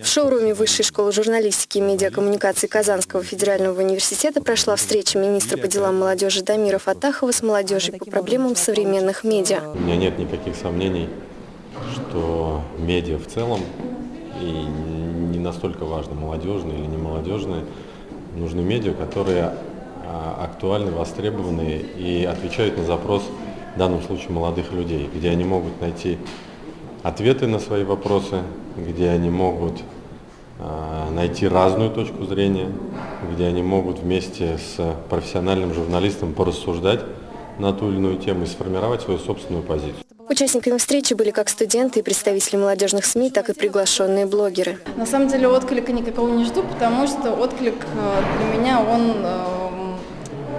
В шоуруме Высшей школы журналистики и медиакоммуникации Казанского федерального университета прошла встреча министра по делам молодежи Дамира Фатахова с молодежью по проблемам современных медиа. У меня нет никаких сомнений, что медиа в целом, и не настолько важно, молодежные или не молодежные, нужны медиа, которые а, актуальны, востребованы и отвечают на запрос, в данном случае, молодых людей, где они могут найти ответы на свои вопросы, где они могут э, найти разную точку зрения, где они могут вместе с профессиональным журналистом порассуждать на ту или иную тему и сформировать свою собственную позицию. Участниками встречи были как студенты и представители молодежных СМИ, так и приглашенные блогеры. На самом деле отклика никакого не жду, потому что отклик э, для меня, он э,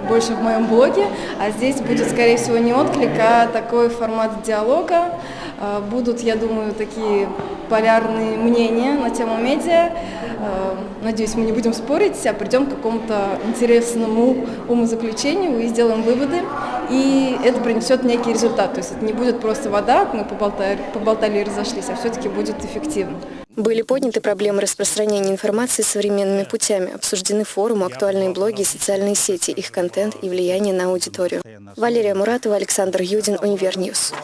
больше в моем блоге, а здесь будет, скорее всего, не отклик, а такой формат диалога, Э, будут, я думаю, такие полярные мнения на тему медиа. Э, надеюсь, мы не будем спорить, а придем к какому-то интересному умозаключению и сделаем выводы. И это принесет некий результат. То есть это не будет просто вода, мы поболтали, поболтали и разошлись, а все-таки будет эффективно. Были подняты проблемы распространения информации современными путями, обсуждены форумы, актуальные блоги социальные сети, их контент и влияние на аудиторию. Валерия Муратова, Александр Юдин, Универньюз.